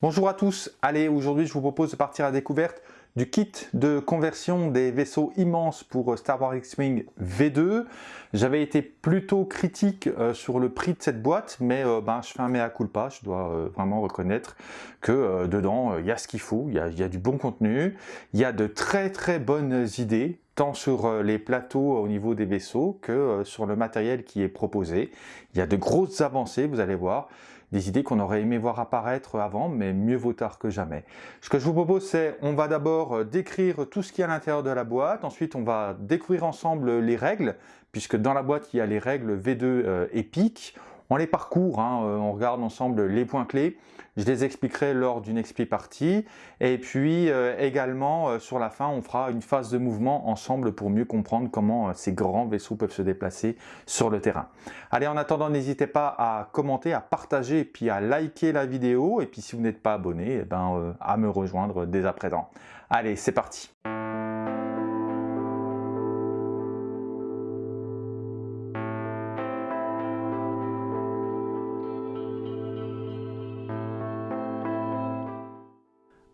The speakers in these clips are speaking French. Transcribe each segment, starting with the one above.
Bonjour à tous, allez aujourd'hui je vous propose de partir à la découverte du kit de conversion des vaisseaux immenses pour Star Wars X-Wing V2. J'avais été plutôt critique euh, sur le prix de cette boîte, mais euh, ben, je fais un mea culpa, je dois euh, vraiment reconnaître que dedans il y a ce qu'il faut, il y, a, du bon contenu, il y a de très très bonnes idées, tant sur les plateaux au niveau des vaisseaux que sur le matériel qui est proposé. Il y a de grosses avancées, vous allez voir des idées qu'on aurait aimé voir apparaître avant, mais mieux vaut tard que jamais. Ce que je vous propose, c'est on va d'abord euh, décrire tout ce qui est à l'intérieur de la boîte, ensuite on va découvrir ensemble les règles, puisque dans la boîte il y a les règles V2 euh, épiques, on les parcourt, hein, euh, on regarde ensemble les points clés. Je les expliquerai lors d'une expli partie. Et puis euh, également, euh, sur la fin, on fera une phase de mouvement ensemble pour mieux comprendre comment ces grands vaisseaux peuvent se déplacer sur le terrain. Allez, en attendant, n'hésitez pas à commenter, à partager et puis à liker la vidéo. Et puis si vous n'êtes pas abonné, eh ben, à me rejoindre dès à présent. Allez, c'est parti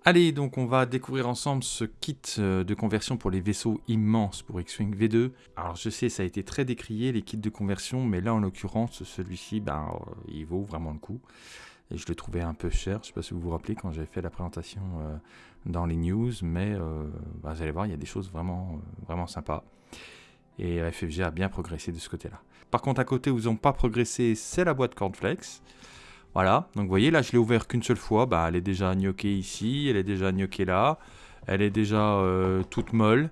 Allez, donc on va découvrir ensemble ce kit euh, de conversion pour les vaisseaux immenses pour X-Wing V2. Alors je sais, ça a été très décrié les kits de conversion, mais là en l'occurrence, celui-ci, ben, euh, il vaut vraiment le coup. Et je le trouvais un peu cher, je ne sais pas si vous vous rappelez quand j'avais fait la présentation euh, dans les news, mais ben, vous allez voir, il y a des choses vraiment, vraiment sympas. Et FFG a bien progressé de ce côté-là. Par contre, à côté où ils n'ont pas progressé, c'est la boîte Cornflakes. Voilà, donc vous voyez, là je l'ai ouvert qu'une seule fois, bah, elle est déjà gnocchée ici, elle est déjà gnocchée là, elle est déjà euh, toute molle.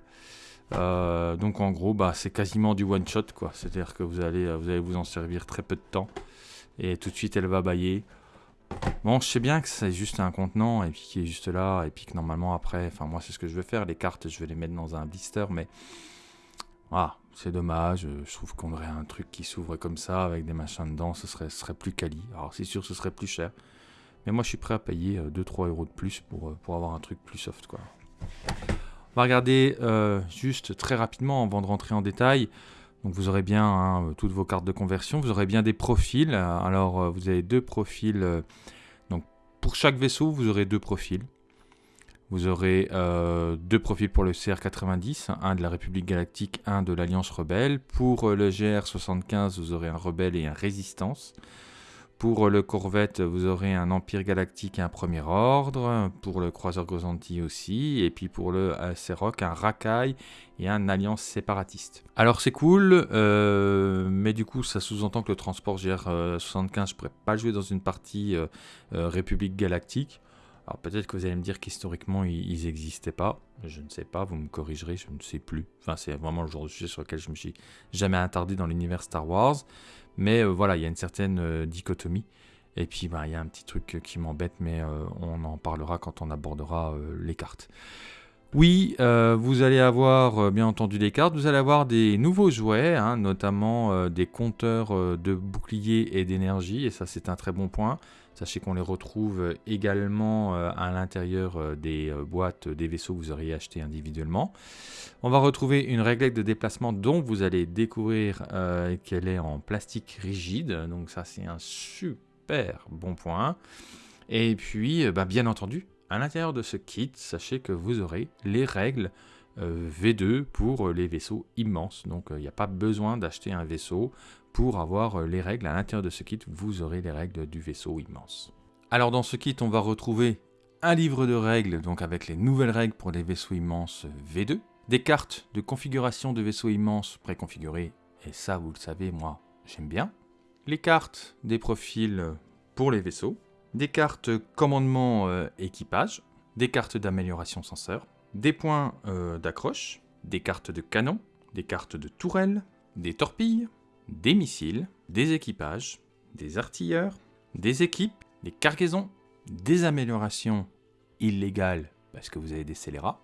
Euh, donc en gros, bah, c'est quasiment du one shot, quoi. C'est-à-dire que vous allez, vous allez vous en servir très peu de temps, et tout de suite elle va bailler. Bon, je sais bien que c'est juste un contenant, et puis qui est juste là, et puis que normalement après, enfin moi c'est ce que je vais faire, les cartes je vais les mettre dans un blister, mais ah, c'est dommage, euh, je trouve qu'on aurait un truc qui s'ouvre comme ça, avec des machins dedans, ce serait, serait plus quali. Alors c'est sûr, ce serait plus cher. Mais moi, je suis prêt à payer 2-3 euh, euros de plus pour, euh, pour avoir un truc plus soft, quoi. On va regarder juste très rapidement avant de rentrer en détail. Donc vous aurez bien hein, toutes vos cartes de conversion, vous aurez bien des profils. Alors vous avez deux profils. donc pour chaque vaisseau, vous aurez deux profils. Vous aurez euh, deux profils pour le CR90, un de la République Galactique, un de l'Alliance Rebelle. Pour euh, le GR75, vous aurez un Rebelle et un Résistance. Pour euh, le Corvette, vous aurez un Empire Galactique et un Premier Ordre. Pour le Croiseur Gozanti aussi. Et puis pour le Serok, un Rakai et un Alliance Séparatiste. Alors c'est cool, mais du coup ça sous-entend que le transport GR75, je ne pourrais pas jouer dans une partie République Galactique. Alors peut-être que vous allez me dire qu'historiquement ils n'existaient pas, je ne sais pas, vous me corrigerez, je ne sais plus. Enfin c'est vraiment le genre de sujet sur lequel je me suis jamais attardé dans l'univers Star Wars. Mais euh, voilà, il y a une certaine euh, dichotomie. Et puis bah, il y a un petit truc qui m'embête, mais euh, on en parlera quand on abordera les cartes. Oui, vous allez avoir bien entendu des cartes, vous allez avoir des nouveaux jouets, hein, notamment des compteurs de boucliers et d'énergie, et ça c'est un très bon point. Sachez qu'on les retrouve également euh, à l'intérieur euh, des euh, boîtes des vaisseaux que vous auriez acheté individuellement. On va retrouver une réglette de déplacement dont vous allez découvrir qu'elle est en plastique rigide. Donc ça c'est un super bon point. Et puis bah, bien entendu, à l'intérieur de ce kit, sachez que vous aurez les règles V2 pour les vaisseaux immenses. Donc il n'y a pas besoin d'acheter un vaisseau pour avoir euh, les règles. À l'intérieur de ce kit, vous aurez les règles du vaisseau immense. Alors dans ce kit, on va retrouver un livre de règles, donc avec les nouvelles règles pour les vaisseaux immenses V2, des cartes de configuration de vaisseaux immenses préconfigurées, et ça vous le savez, moi j'aime bien, les cartes des profils pour les vaisseaux, des cartes commandement euh, équipage, des cartes d'amélioration senseur, des points euh, d'accroche, des cartes de canon, des cartes de tourelles, des torpilles, des missiles, des équipages, des artilleurs, des équipes, des cargaisons, des améliorations illégales parce que vous avez des scélérats,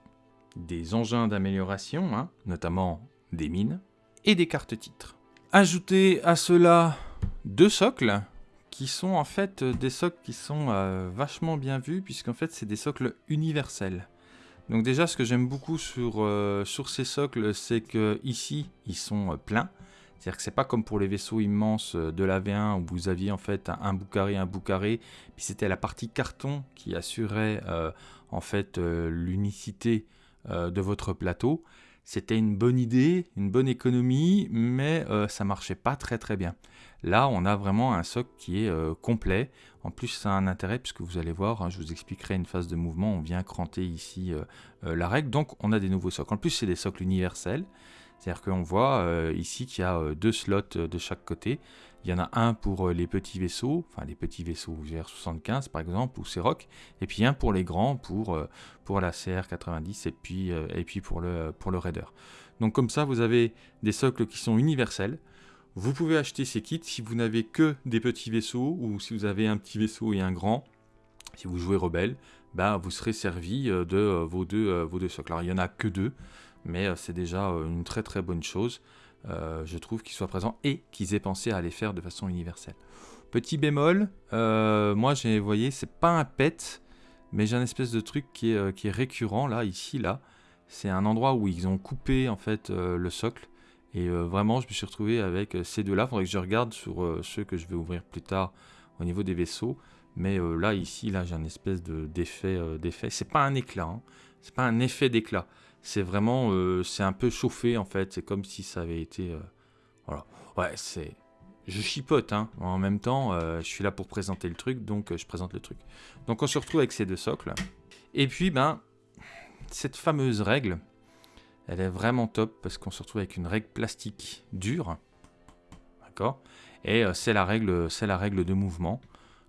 des engins d'amélioration, hein, notamment des mines, et des cartes titres. Ajoutez à cela deux socles qui sont en fait des socles qui sont euh, vachement bien vus puisqu'en fait c'est des socles universels. Donc déjà ce que j'aime beaucoup sur, euh, sur ces socles c'est que ici ils sont euh, pleins C'est-à-dire que c'est pas comme pour les vaisseaux immenses de la V1 où vous aviez en fait un, bout carré, un bout carré, puis c'était la partie carton qui assurait en fait l'unicité de votre plateau. C'était une bonne idée, une bonne économie, mais ça marchait pas très très bien. Là, on a vraiment un socle qui est euh, complet. En plus, ça a un intérêt puisque vous allez voir, hein, je vous expliquerai une phase de mouvement. On vient cranter ici euh, euh, la règle. Donc, on a des nouveaux socles. En plus, c'est des socles universels. C'est-à-dire qu'on voit ici qu'il y a deux slots de chaque côté. Il y en a un pour les petits vaisseaux, enfin les petits vaisseaux GR75 par exemple, ou CEROC, et puis un pour les grands, pour, la CR90 et puis, et puis pour, le, pour le Raider. Donc comme ça, vous avez des socles qui sont universels. Vous pouvez acheter ces kits si vous n'avez que des petits vaisseaux ou si vous avez un petit vaisseau et un grand. Si vous jouez rebelle, bah, vous serez servi euh, de euh, vos deux, euh, vos deux socles. Alors il n'y en a que deux, mais c'est déjà une très très bonne chose, je trouve, qu'ils soient présents et qu'ils aient pensé à les faire de façon universelle. Petit bémol, moi j'ai, vous voyez, c'est pas un pet, mais j'ai un espèce de truc qui est, qui est récurrent là, ici, là. C'est un endroit où ils ont coupé en fait le socle et euh, vraiment, je me suis retrouvé avec euh, ces deux-là. Il faudrait que je regarde sur euh, ceux que je vais ouvrir plus tard au niveau des vaisseaux. Mais là, ici, là, j'ai un espèce d'effet. d'effet. C'est pas un éclat. Hein. C'est pas un effet d'éclat. C'est vraiment. c'est un peu chauffé, en fait. C'est comme si ça avait été. voilà. Ouais, c'est. Je chipote, hein. En même temps, je suis là pour présenter le truc, donc je présente le truc. Donc on se retrouve avec ces deux socles. Et puis, ben, cette fameuse règle, elle est vraiment top parce qu'on se retrouve avec une règle plastique dure. D'accord? Et euh, c'est la, règle, la règle de mouvement,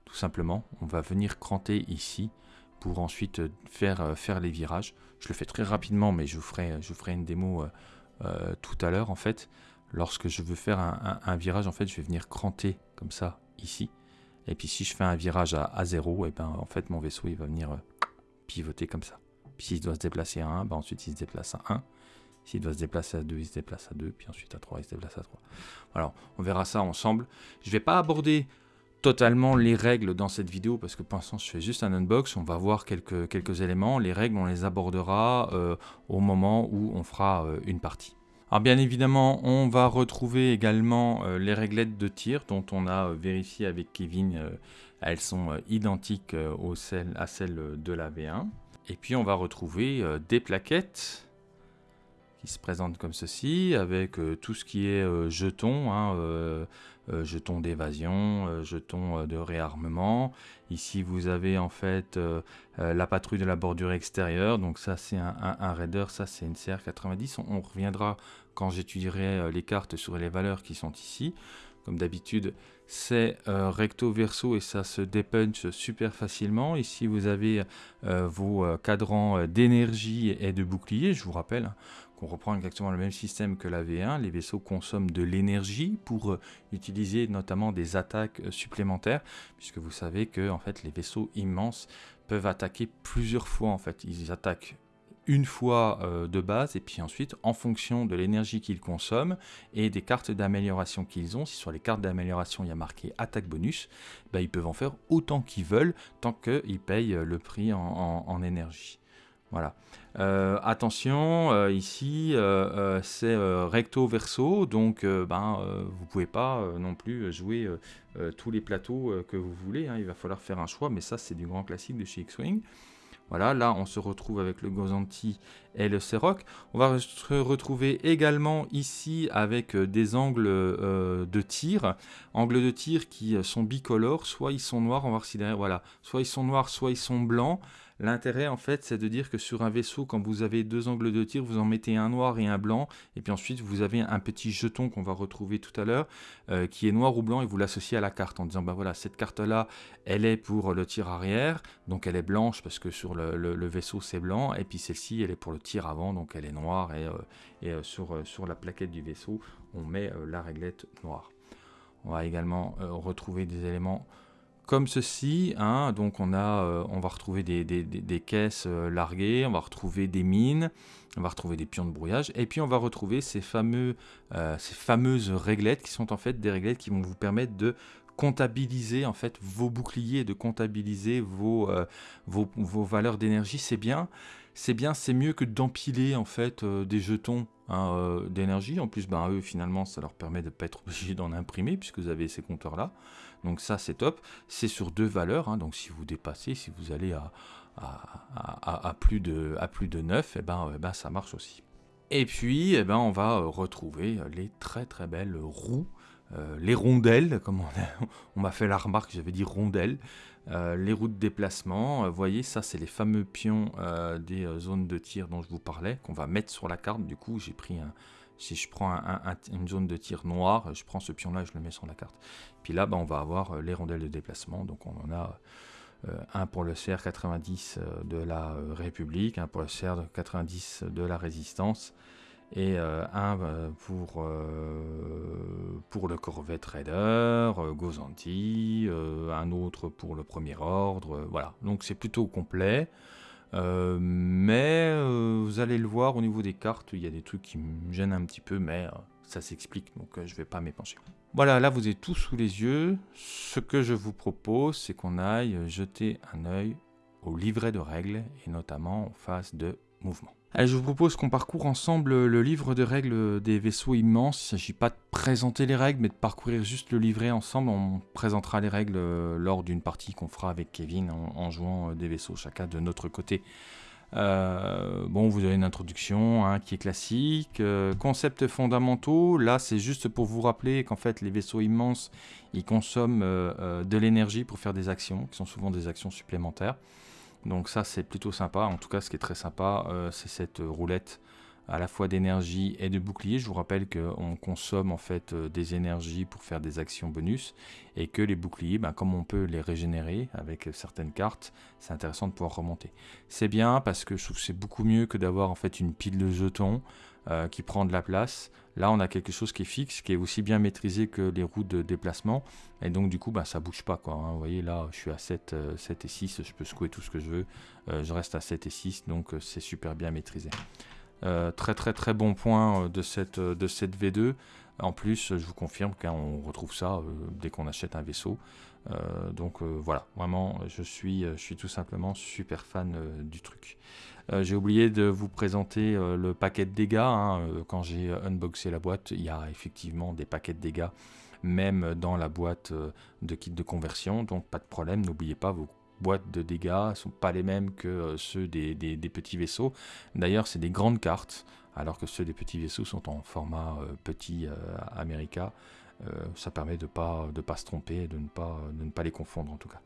tout simplement. On va venir cranter ici pour ensuite euh, faire, euh, faire les virages. Je le fais très rapidement, mais je vous ferai, je une démo tout à l'heure en fait. Lorsque je veux faire un, virage, en fait, je vais venir cranter comme ça ici. Et puis si je fais un virage à, à 0, et eh ben en fait mon vaisseau il va venir pivoter comme ça. Puis s'il doit se déplacer à 1, ben ensuite il se déplace à 1. S'il doit se déplacer à 2, il se déplace à 2, puis ensuite à 3, il se déplace à 3. Alors, on verra ça ensemble. Je ne vais pas aborder totalement les règles dans cette vidéo parce que pour l'instant je fais juste un unbox, on va voir quelques, quelques éléments. Les règles on les abordera euh, au moment où on fera euh, une partie. Alors bien évidemment on va retrouver également euh, les réglettes de tir dont on a vérifié avec Kevin, elles sont identiques aux celles, à celles de la V1. Et puis on va retrouver des plaquettes qui se présente comme ceci, avec euh, tout ce qui est euh, jetons, hein, euh, jetons d'évasion, jetons de réarmement. Ici, vous avez en fait la patrouille de la bordure extérieure, donc ça c'est un, raider, ça c'est une CR90. On, reviendra quand j'étudierai les cartes sur les valeurs qui sont ici. Comme d'habitude, c'est recto verso et ça se dépunch super facilement. Ici, vous avez vos cadrans d'énergie et de bouclier. Je vous rappelle on reprend exactement le même système que la V1. Les vaisseaux consomment de l'énergie pour euh, utiliser notamment des attaques euh, supplémentaires, puisque vous savez que en fait, les vaisseaux immenses peuvent attaquer plusieurs fois. En fait, ils attaquent une fois euh, de base et puis ensuite en fonction de l'énergie qu'ils consomment et des cartes d'amélioration qu'ils ont, si sur les cartes d'amélioration il y a marqué attaque bonus, bah, ils peuvent en faire autant qu'ils veulent tant qu'ils payent le prix en énergie. Voilà. Euh, attention, euh, ici euh, c'est recto verso, donc ben, vous pouvez pas non plus jouer tous les plateaux que vous voulez. Hein. il va falloir faire un choix, mais ça c'est du grand classique de chez X-Wing. Voilà, là on se retrouve avec le Gozanti et le Seroc. On va se retrouver également ici avec des angles de tir. Angles de tir qui sont bicolores, soit ils sont noirs, on va voir voilà, soit ils sont noirs, soit ils sont blancs. L'intérêt, en fait, c'est de dire que sur un vaisseau, quand vous avez deux angles de tir, vous en mettez un noir et un blanc, et puis ensuite vous avez un petit jeton qu'on va retrouver tout à l'heure, euh, qui est noir ou blanc, et vous l'associez à la carte en disant, ben voilà, cette carte-là, elle est pour le tir arrière, donc elle est blanche parce que sur le, vaisseau c'est blanc, et puis celle-ci, elle est pour le tir avant, donc elle est noire, et, euh, euh, sur, sur la plaquette du vaisseau, on met la réglette noire. On va également retrouver des éléments comme ceci. Hein, donc on, a, euh, on va retrouver des, caisses euh, larguées, on va retrouver des mines, on va retrouver des pions de brouillage, et puis on va retrouver ces, fameux, euh, ces fameuses réglettes qui sont en fait des réglettes qui vont vous permettre de comptabiliser en fait vos boucliers, de comptabiliser vos, vos, valeurs d'énergie. C'est bien, c'est bien, c'est mieux que d'empiler en fait des jetons hein, d'énergie. En plus, ben, eux, finalement, ça leur permet de ne pas être obligé d'en imprimer puisque vous avez ces compteurs-là. Donc ça, c'est top. C'est sur deux valeurs. Hein. donc si vous dépassez, si vous allez à, à, plus, de, à plus de 9, eh ben, eh ben, ça marche aussi. Et puis, eh ben, on va retrouver les très très belles roues euh, les rondelles, comme on, m'a fait la remarque, j'avais dit rondelles, euh, les roues de déplacement. Vous voyez, ça, c'est les fameux pions euh, des zones de tir dont je vous parlais, qu'on va mettre sur la carte. Du coup, j'ai pris un. Si je prends une zone de tir noire, je prends ce pion-là et je le mets sur la carte. Puis là, bah, on va avoir les rondelles de déplacement. Donc, on en a un pour le CR90 de la République, un pour le CR90 de la Résistance et euh, un euh, pour, euh, pour le Corvette Raider, Gozanti, un autre pour le Premier Ordre, voilà. Donc c'est plutôt complet. Mais vous allez le voir au niveau des cartes, il y a des trucs qui me gênent un petit peu, mais ça s'explique, donc je ne vais pas m'épancher. Voilà, là vous êtes tout sous les yeux. Ce que je vous propose, c'est qu'on aille jeter un œil au livret de règles, et notamment en phase de mouvement. Je vous propose qu'on parcourt ensemble le livre de règles des vaisseaux immenses. Il ne s'agit pas de présenter les règles, mais de parcourir juste le livret ensemble. On présentera les règles euh, lors d'une partie qu'on fera avec Kevin en, jouant euh, des vaisseaux chacun de notre côté. Euh, bon, vous avez une introduction hein, qui est classique. concepts fondamentaux, là c'est juste pour vous rappeler qu'en fait les vaisseaux immenses, ils consomment de l'énergie pour faire des actions, qui sont souvent des actions supplémentaires. Donc ça c'est plutôt sympa, en tout cas ce qui est très sympa euh, c'est cette roulette à la fois d'énergie et de bouclier. Je vous rappelle qu'on consomme en fait euh, des énergies pour faire des actions bonus et que les boucliers, ben, comme on peut les régénérer avec certaines cartes, c'est intéressant de pouvoir remonter. C'est bien parce que je trouve que c'est beaucoup mieux que d'avoir en fait une pile de jetons euh, qui prend de la place. Là, on a quelque chose qui est fixe, qui est aussi bien maîtrisé que les routes de déplacement. Et donc, du coup, bah, ça bouge pas. Quoi, hein. Vous voyez, là, je suis à 7, 7 euh, et 6. Je peux secouer tout ce que je veux. Euh, je reste à 7 et 6. Donc, c'est super bien maîtrisé. très, très, très bon point de cette, de cette V2. En plus, je vous confirme qu'on retrouve ça dès qu'on achète un vaisseau. donc voilà, vraiment, je suis, je suis tout simplement super fan du truc. Euh, j'ai oublié de vous présenter euh, le paquet de dégâts. Hein. Euh, quand j'ai unboxé la boîte, il y a effectivement des paquets de dégâts, même dans la boîte de kit de conversion. Donc pas de problème, n'oubliez pas vos boîtes de dégâts ne sont pas les mêmes que ceux des, petits vaisseaux. D'ailleurs, c'est des grandes cartes, alors que ceux des petits vaisseaux sont en format petit America. ça permet de ne pas, de pas se tromper de ne pas, de ne pas les confondre en tout cas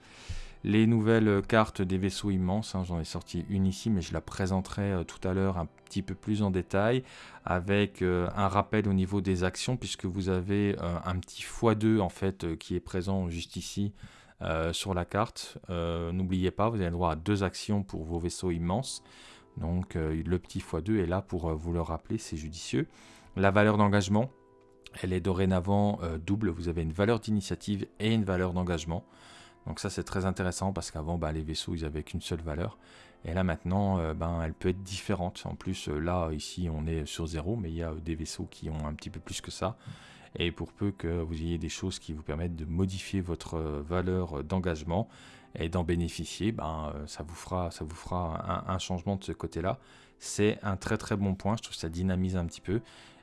les nouvelles cartes des vaisseaux immenses. Hein, j'en ai sorti une ici, mais je la présenterai euh, tout à l'heure un petit peu plus en détail avec euh, un rappel au niveau des actions, puisque vous avez euh, un petit x2 en fait qui est présent juste ici sur la carte. N'oubliez pas, vous avez le droit à deux actions pour vos vaisseaux immenses. Donc le petit x2 est là pour vous le rappeler, c'est judicieux. La valeur d'engagement, elle est dorénavant double. Vous avez une valeur d'initiative et une valeur d'engagement. Donc ça c'est très intéressant parce qu'avant bah, les vaisseaux ils avaient qu'une seule valeur. Et là maintenant euh, ben, elle peut être différente. En plus euh, là ici on est sur zéro mais il y a euh, des vaisseaux qui ont un petit peu plus que ça. Et pour peu que vous ayez des choses qui vous permettent de modifier votre valeur d'engagement et d'en bénéficier, ben, ça vous fera, un, un changement de ce côté-là. C'est un très très bon point, je trouve que ça dynamise un petit peu.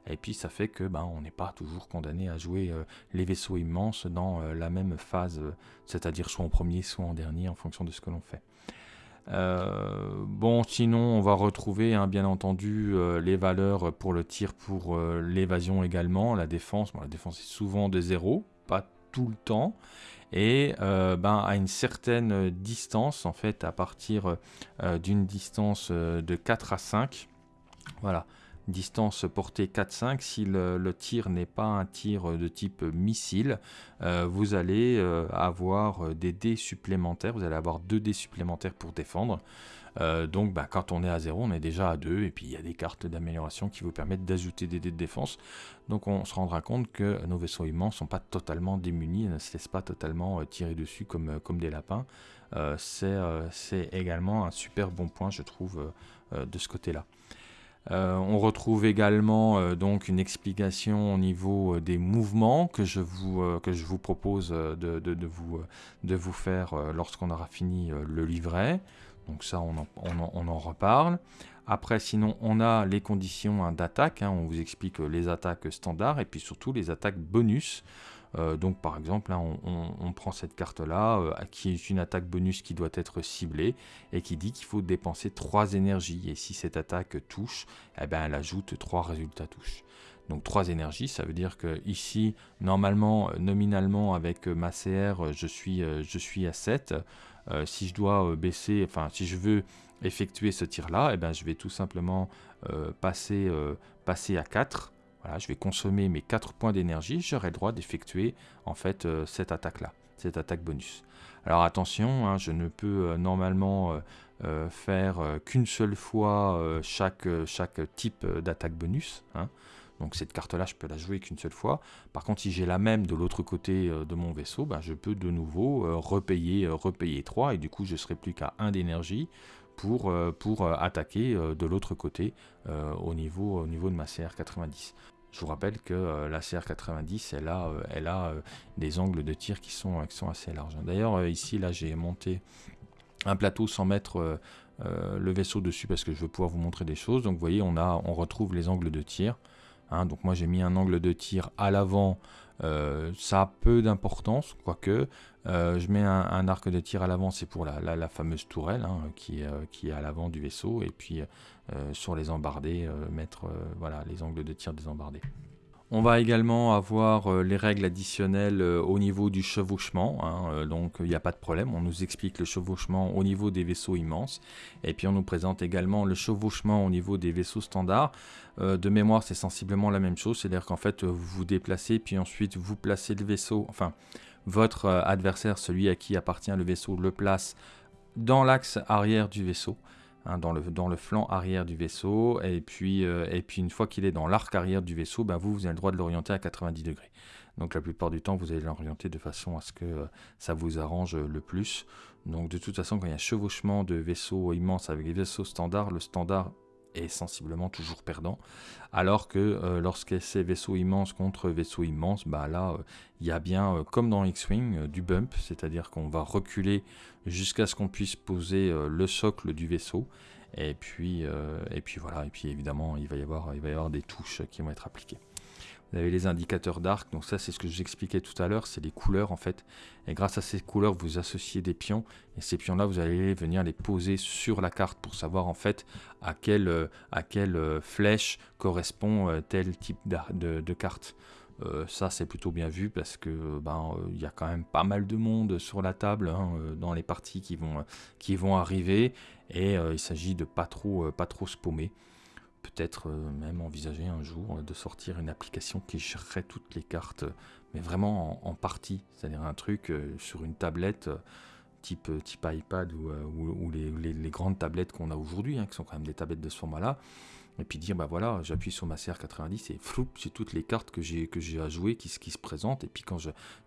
Et puis ça fait que ben, on n'est pas toujours condamné à jouer euh, les vaisseaux immenses dans euh, la même phase, euh, c'est-à-dire soit en premier, soit en dernier, en fonction de ce que l'on fait. bon, sinon, on va retrouver hein, bien entendu les valeurs pour le tir, pour l'évasion également, la défense. la défense est souvent de zéro, pas tout le temps et ben, à une certaine distance, en fait, à partir d'une distance de 4 à 5, voilà, distance portée 4-5, si le, tir n'est pas un tir de type missile, euh, vous allez euh, avoir des dés supplémentaires, vous allez avoir deux dés supplémentaires pour défendre. Euh, donc bah, quand on est à 0, on est déjà à 2, et puis il y a des cartes d'amélioration qui vous permettent d'ajouter des dés de défense. Donc on se rendra compte que nos vaisseaux immenses ne sont pas totalement démunis, ne se laissent pas totalement tirer dessus comme, comme des lapins. C'est également un super bon point, je trouve, de ce côté-là. Euh, on retrouve également euh, donc une explication au niveau euh, des mouvements que je vous, propose de, vous, de vous faire lorsqu'on aura fini le livret. Donc ça, on en, reparle. Après, sinon, on a les conditions hein, d'attaque. Hein. on vous explique les attaques standards et puis surtout les attaques bonus. Euh, donc par exemple, on, prend cette carte-là, euh, qui est une attaque bonus qui doit être ciblée, et qui dit qu'il faut dépenser 3 énergies. Et si cette attaque touche, eh ben, elle ajoute 3 résultats touches. Donc 3 énergies, ça veut dire que ici, normalement, nominalement, avec ma CR, je suis, je à 7. Euh, si je dois baisser, enfin si je veux effectuer ce tir-là, eh ben, je vais tout simplement passer, passer à 4 voilà, je vais consommer mes 4 points d'énergie, j'aurai le droit d'effectuer en fait euh, cette attaque-là, cette attaque bonus. Alors attention, hein, je ne peux euh, normalement euh, faire qu'une seule fois chaque, type d'attaque bonus. Hein. Donc cette carte-là, je peux la jouer qu'une seule fois. Par contre, si j'ai la même de l'autre côté de mon vaisseau, ben, je peux de nouveau repayer, repayer 3 et du coup, je serai plus qu'à 1 d'énergie pour, pour attaquer de l'autre côté au, niveau, au niveau de ma CR90. Je vous rappelle que euh, la CR90, elle a, euh, elle a euh, des angles de tir qui sont, qui sont assez larges. D'ailleurs, ici, là, j'ai monté un plateau sans mettre le vaisseau dessus parce que je veux pouvoir vous montrer des choses. Donc, vous voyez, on, a, on retrouve les angles de tir. Hein. donc, moi, j'ai mis un angle de tir à l'avant. ça a peu d'importance, quoique. je mets un, arc de tir à l'avant, c'est pour la, fameuse tourelle hein, qui, qui, est à l'avant du vaisseau. Et puis euh, sur les embardés, euh, mettre euh, voilà, les angles de tir des embardés. On va également avoir les règles additionnelles au niveau du chevauchement, hein, donc il n'y a pas de problème, on nous explique le chevauchement au niveau des vaisseaux immenses, et puis on nous présente également le chevauchement au niveau des vaisseaux standards. de mémoire c'est sensiblement la même chose, c'est-à-dire qu'en fait vous vous déplacez, puis ensuite vous placez le vaisseau, enfin votre adversaire, celui à qui appartient le vaisseau, le place dans l'axe arrière du vaisseau. Hein, dans, le, dans, le, flanc arrière du vaisseau, et puis, euh, et puis une fois qu'il est dans l'arc arrière du vaisseau, ben vous, vous avez le droit de l'orienter à 90 degrés. Donc la plupart du temps, vous allez l'orienter de façon à ce que euh, ça vous arrange le plus. Donc de toute façon, quand il y a un chevauchement de vaisseaux immenses avec des vaisseaux standards, le standard est sensiblement toujours perdant. Alors que euh, lorsque c'est vaisseau immense contre vaisseau immense, bah là, euh, il y a bien, euh, comme dans X-Wing, du bump, c'est-à-dire qu'on va reculer jusqu'à ce qu'on puisse poser le socle du vaisseau. Et puis, et puis voilà, et puis évidemment, il va, y avoir, il va y avoir des touches qui vont être appliquées. Vous avez les indicateurs d'arc, donc ça c'est ce que j'expliquais tout à l'heure, c'est les couleurs en fait. Et grâce à ces couleurs, vous associez des pions, et ces pions-là, vous allez venir les poser sur la carte pour savoir en fait à quelle, euh, à quelle euh, flèche correspond euh, tel type de, carte. ça c'est plutôt bien vu parce que ben il y a quand même pas mal de monde sur la table hein, dans les parties qui vont, qui vont arriver et il s'agit de pas trop, pas trop spaumer peut-être euh, même envisager un jour euh, de sortir une application qui gérerait toutes les cartes, mais vraiment en, partie, c'est-à-dire un truc euh, sur une tablette type, type iPad ou, les, grandes tablettes qu'on a aujourd'hui, hein, qui sont quand même des tablettes de ce format-là, et puis dire bah voilà j'appuie sur ma CR90 et flou j'ai toutes les cartes que j'ai que j'ai à jouer qui, qui se présentent. Et puis quand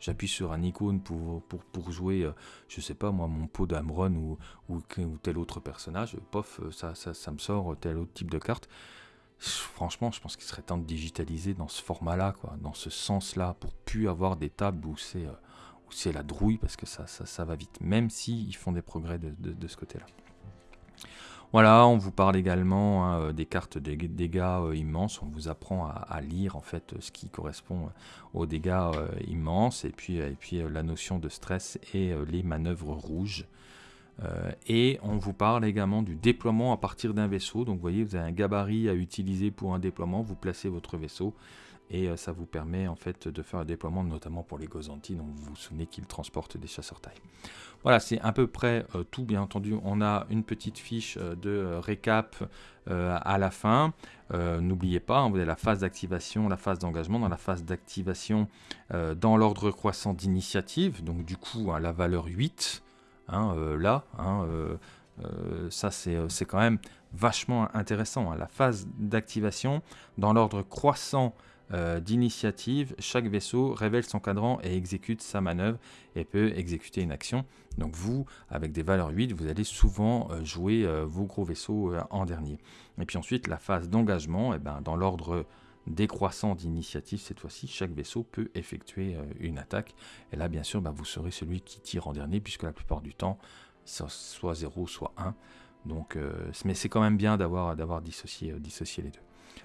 j'appuie sur un icône pour, pour, pour jouer je euh, je sais pas moi mon pot d'Amron ou, ou, tel autre personnage pof ça, ça, ça me sort tel autre type de carte. Franchement je pense qu'il serait temps de digitaliser dans ce format là quoi dans ce sens là pour plus avoir des tables où c'est euh, où c'est la drouille parce que ça, ça, ça va vite même si ils font des progrès de, de, de ce côté là voilà, on vous parle également hein, euh, des cartes de dégâts euh, immenses. On vous apprend à, lire en fait ce qui correspond euh, aux dégâts immenses et puis, et puis la notion de stress et les manœuvres rouges. et on vous parle également du déploiement à partir d'un vaisseau. Donc vous voyez, vous avez un gabarit à utiliser pour un déploiement. Vous placez votre vaisseau et euh, ça vous permet en fait de faire un déploiement notamment pour les Gozanti, donc vous vous souvenez qu'ils transportent des chasseurs taille. Voilà, c'est à peu près euh, tout, bien entendu, on a une petite fiche euh, de récap à la fin. N'oubliez pas, hein, vous avez la phase d'activation, la phase d'engagement. Dans la phase d'activation, dans l'ordre croissant d'initiative, donc du coup, hein, la valeur 8, hein, là, ça c'est quand même vachement intéressant. La phase d'activation, dans l'ordre croissant euh, d'initiative, chaque vaisseau révèle son cadran et exécute sa manœuvre et peut exécuter une action. Donc vous, avec des valeurs 8, vous allez souvent euh, jouer euh, vos gros vaisseaux en dernier. Et puis ensuite, la phase d'engagement, eh ben, dans l'ordre décroissant d'initiative, cette fois-ci, chaque vaisseau peut effectuer une attaque. Et là, bien sûr, bah, vous serez celui qui tire en dernier, puisque la plupart du temps, soit 0, soit 1. Donc, mais c'est quand même bien d'avoir dissocié, dissocié les deux.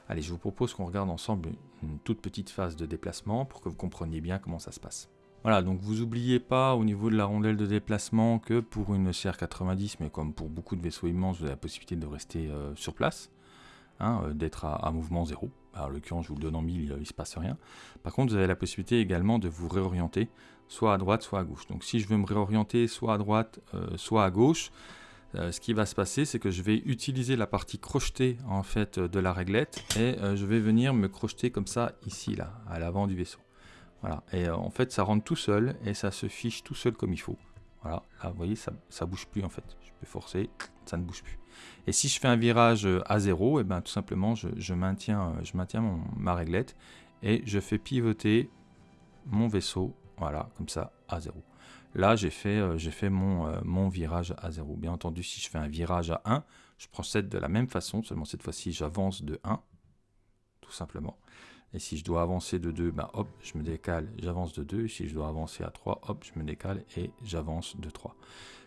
Allez, je vous propose qu'on regarde ensemble une toute petite phase de déplacement pour que vous compreniez bien comment ça se passe. Voilà, donc vous n'oubliez pas au niveau de la rondelle de déplacement que pour une CR90, mais comme pour beaucoup de vaisseaux immenses, vous avez la possibilité de rester euh, sur place, hein, euh, d'être à, mouvement zéro. Alors, en l'occurrence, je vous le donne en mille, il ne se passe rien. Par contre, vous avez la possibilité également de vous réorienter, soit à droite, soit à gauche. Donc si je veux me réorienter soit à droite, euh, soit à gauche, ce qui va se passer, c'est que je vais utiliser la partie crochetée en fait de la réglette et je vais venir me crocheter comme ça ici là, à l'avant du vaisseau. Voilà, et euh, en fait ça rentre tout seul et ça se fiche tout seul comme il faut. Voilà, là vous voyez ça, ça bouge plus en fait. Je peux forcer, ça ne bouge plus. Et si je fais un virage euh, à zéro, et eh ben tout simplement je, maintiens, euh, je maintiens ma réglette et je fais pivoter mon vaisseau, voilà, comme ça, à zéro. Là, j'ai fait, j'ai fait mon, virage à zéro. Bien entendu, si je fais un virage à 1, je procède de la même façon, seulement cette fois-ci, j'avance de 1, tout simplement. Et si je dois avancer de 2, ben hop, je me décale, j'avance de 2. Si je dois avancer à 3, hop, je me décale et j'avance de 3.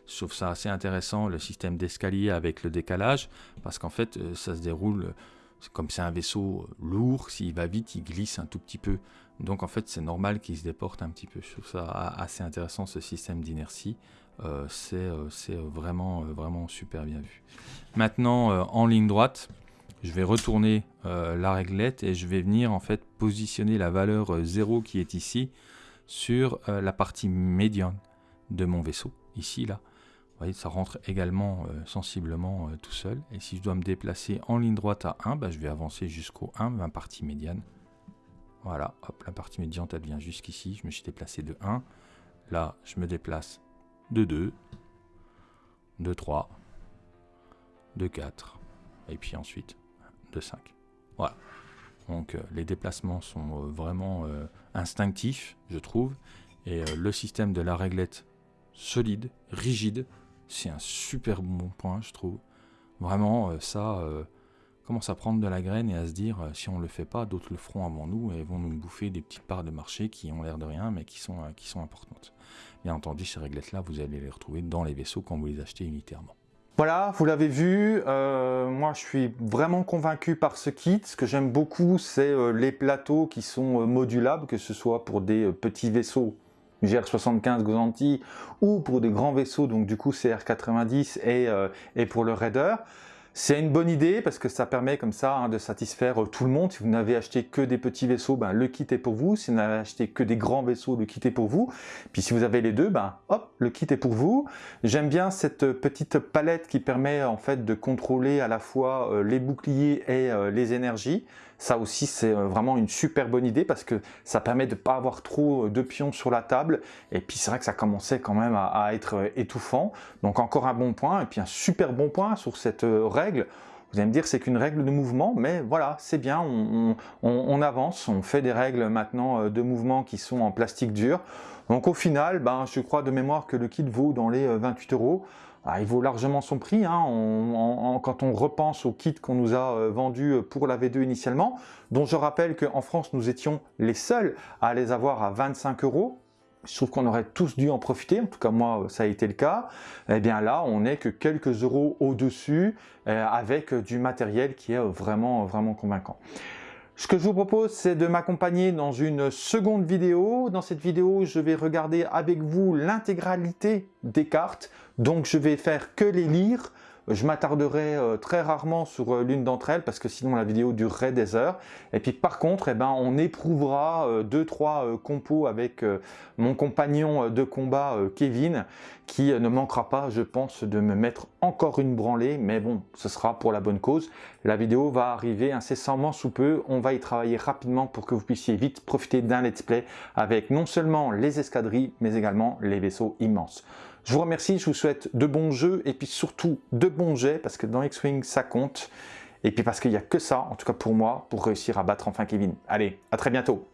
Je trouve ça assez intéressant, le système d'escalier avec le décalage, parce qu'en fait, euh, ça se déroule, comme c'est un vaisseau lourd, s'il va vite, il glisse un tout petit peu. Donc en fait, c'est normal qu'il se déporte un petit peu. Je trouve ça assez intéressant, ce système d'inertie. Euh, c'est euh, vraiment, vraiment super bien vu. Maintenant, en ligne droite, je vais retourner euh, la réglette et je vais venir en fait positionner la valeur 0 euh, qui est ici sur euh, la partie médiane de mon vaisseau, ici là. Vous voyez, ça rentre également sensiblement tout seul. Et si je dois me déplacer en ligne droite à 1, bah, je vais avancer jusqu'au 1, ma partie médiane. Voilà, hop, la partie médiane, elle vient jusqu'ici. Je me suis déplacé de 1. Là, je me déplace de 2, de 3, de 4, et puis ensuite de 5. Voilà. Donc euh, les déplacements sont euh, vraiment euh, instinctifs, je trouve. Et le système de la réglette solide, rigide, c'est un super bon point, je trouve. Vraiment, ça commence à prendre de la graine et à se dire, si on ne le fait pas, d'autres le feront avant nous et vont nous bouffer des petites parts de marché qui ont l'air de rien, mais qui sont, qui sont importantes. Bien entendu, ces réglettes-là, vous allez les retrouver dans les vaisseaux quand vous les achetez unitairement. Voilà, vous l'avez vu, euh, moi je suis vraiment convaincu par ce kit. Ce que j'aime beaucoup, c'est euh, les plateaux qui sont euh, modulables, que ce soit pour des petits vaisseaux GR75 Gozanti ou pour des grands vaisseaux, donc du coup CR90 et, et pour le Raider. C'est une bonne idée parce que ça permet comme ça hein, de satisfaire euh, tout le monde. Si vous n'avez acheté que des petits vaisseaux, ben, le kit est pour vous. Si vous n'avez acheté que des grands vaisseaux, le kit est pour vous. Puis si vous avez les deux, ben, le kit est pour vous. J'aime bien cette petite palette qui permet en fait de contrôler à la fois euh, les boucliers et euh, les énergies. Ça aussi, c'est vraiment une super bonne idée parce que ça permet de ne pas avoir trop de pions sur la table. Et puis, c'est vrai que ça commençait quand même à, être étouffant. Donc, encore un bon point. Et puis, un super bon point sur cette règle. Vous allez me dire c'est qu'une règle de mouvement, mais voilà, c'est bien, on, avance, on fait des règles maintenant de mouvement qui sont en plastique dur. Donc au final, ben, je crois de mémoire que le kit vaut dans les 28 euros. Ah, il vaut largement son prix hein, quand on repense au kit qu'on nous a euh, vendu pour la V2 initialement, dont je rappelle qu'en France nous étions les seuls à les avoir à 25 euros. Je trouve qu'on aurait tous dû en profiter, en tout cas moi ça a été le cas. Eh bien là on n'est que quelques euros au-dessus euh, avec du matériel qui est vraiment vraiment convaincant. Ce que je vous propose, c'est de m'accompagner dans une seconde vidéo. Dans cette vidéo, je vais regarder avec vous l'intégralité des cartes. Donc, je vais faire que les lire. Je m'attarderai euh, très rarement sur euh, l'une d'entre elles parce que sinon la vidéo durerait des heures. Et puis par contre, eh ben, on éprouvera euh, deux trois compos avec mon compagnon de combat Kevin qui ne manquera pas, je pense, de me mettre encore une branlée. Mais bon, ce sera pour la bonne cause. La vidéo va arriver incessamment sous peu. On va y travailler rapidement pour que vous puissiez vite profiter d'un let's play avec non seulement les escadrilles, mais également les vaisseaux immenses. Je vous remercie, je vous souhaite de bons jeux et puis surtout de bons jets parce que dans X-Wing ça compte. Et puis parce qu'il n'y a que ça, en tout cas pour moi, pour réussir à battre enfin Kevin. Allez, à très bientôt